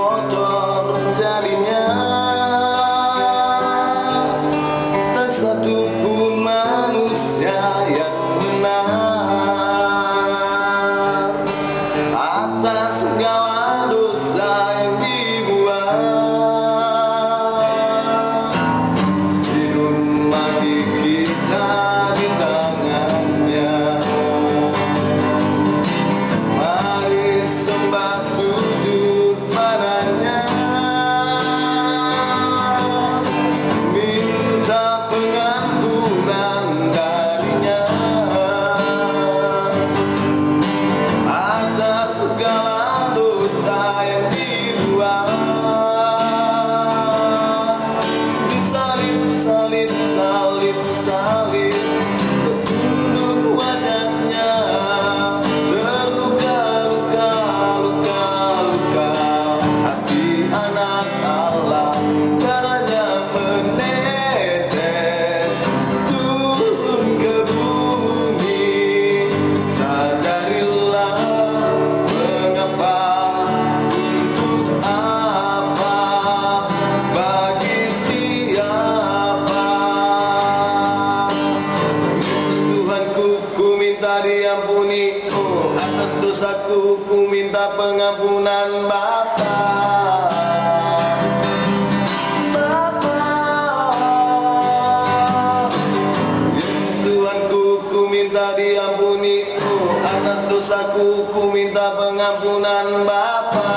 kotor menjadi diampuniku atas dosaku ku minta pengampunan Bapa. Bapa, Yesus Tuhanku ku minta diampuni. Atas dosaku ku minta pengampunan Bapa.